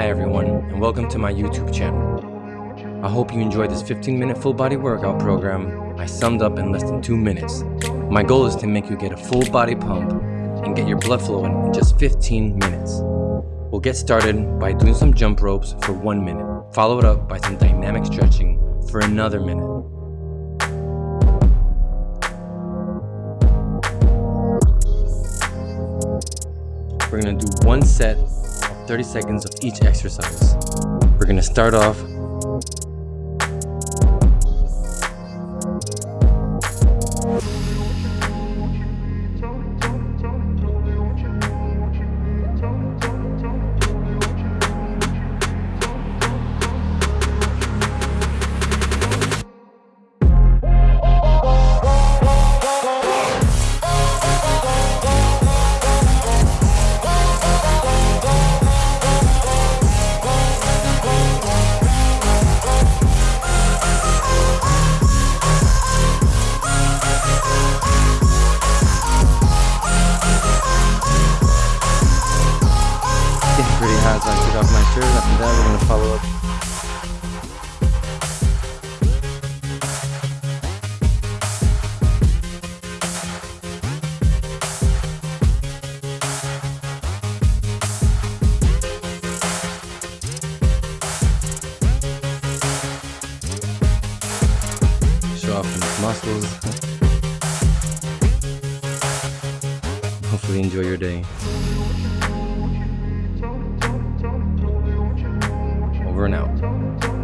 Hi everyone, and welcome to my YouTube channel. I hope you enjoyed this 15 minute full body workout program I summed up in less than 2 minutes. My goal is to make you get a full body pump and get your blood flowing in just 15 minutes. We'll get started by doing some jump ropes for 1 minute, followed up by some dynamic stretching for another minute. We're gonna do one set 30 seconds of each exercise. We're gonna start off off my shirt. After that, we're gonna follow up. Off some muscles. Hopefully enjoy your day. over and out.